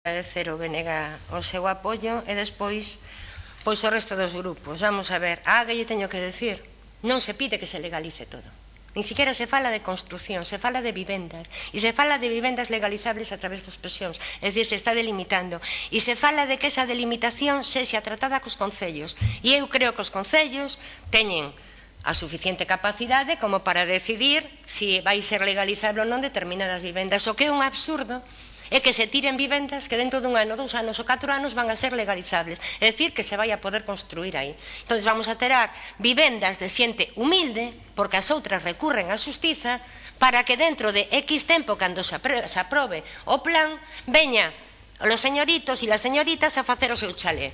agradecer o BNG o seu apoio e despois pois o resto dos grupos. Vamos a ver, a que lle teño que decir, non se pide que se legalice todo. Ni siquiera se fala de construción, se fala de vivendas. E se fala de vivendas legalizables a través dos presións. É dicir, se está delimitando. E se fala de que esa delimitación sexa tratada cos concellos. E eu creo que os concellos teñen a suficiente capacidade como para decidir se si vai ser legalizable ou non determinadas vivendas. O que é un absurdo é que se tiren vivendas que dentro dun ano, dous anos ou catro anos van a ser legalizables. É dicir, que se vai a poder construir aí. Entón, vamos a terar vivendas de xente humilde, porque as outras recurren á justiza, para que dentro de X tempo, cando se aprobe, se aprobe o plan, veña os señoritos e las señoritas a facer o seu chalé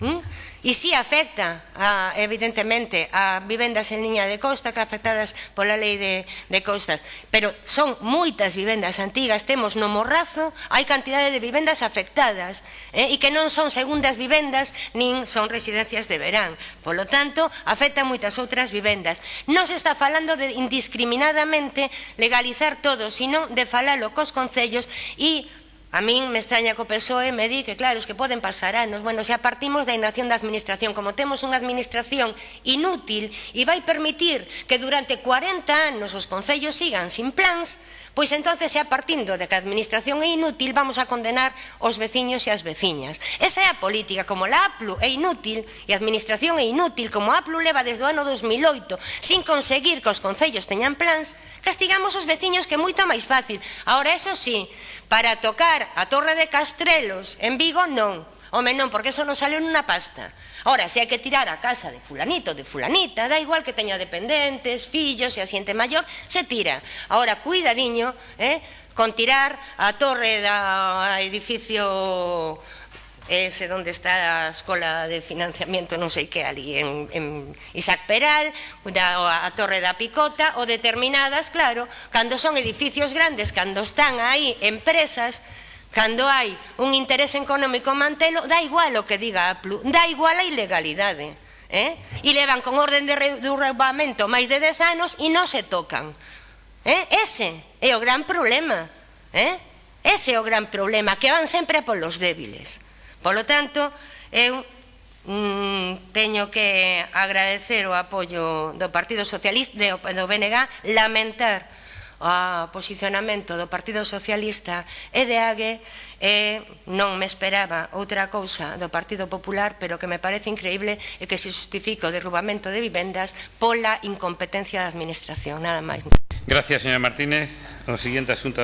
Mm? E si afecta, a, evidentemente, a vivendas en liña de costa que afectadas pola lei de, de costas. Pero son moitas vivendas antigas, temos no Morrazo, hai cantidade de vivendas afectadas eh, e que non son segundas vivendas nin son residencias de verán. Polo tanto, afecta moitas outras vivendas. Non se está falando de indiscriminadamente legalizar todo, sino de falalo cos concellos e A min me extraña que o PSOE me di que, claro, es que poden pasar anos. Bueno, xa partimos da inacción da administración. Como temos unha administración inútil e vai permitir que durante 40 anos os concellos sigan sin plans, Pois entonces, é partindo de que a administración é inútil, vamos a condenar os veciños e as veciñas. Esa é a política, como la APLU é inútil e a administración é inútil, como a APLU leva desde o ano 2008 sin conseguir que os concellos teñan plans, castigamos os veciños que é moito máis fácil. Ahora, eso sí, para tocar a Torre de Castrelos en Vigo non, Home, non, porque eso non sale unha pasta. Ora, se hai que tirar a casa de fulanito, de fulanita, da igual que teña dependentes, fillos e a xente maior, se tira. Ahora, cuidadiño, eh, con tirar a torre da edificio ese onde está a Escola de Financiamiento non sei que ali en, en Isaac Peral da, a Torre da Picota ou determinadas, claro, cando son edificios grandes, cando están aí empresas Cando hai un interés económico mantelo, dá igual o que diga a PLU, dá igual a ilegalidade. Eh? E levan con orden de reubamento máis de 10 anos e non se tocan. Eh? Ese é o gran problema. Eh? Ese é o gran problema, que van sempre polos débiles. Polo tanto, eu mm, teño que agradecer o apoio do Partido Socialista, do BNG, lamentar o posicionamento do Partido Socialista e de AGE e non me esperaba outra cousa do Partido Popular, pero que me parece increíble é que se justifica o derrubamento de vivendas pola incompetencia da Administración. Nada máis. Gracias, señora Martínez. O siguiente asunto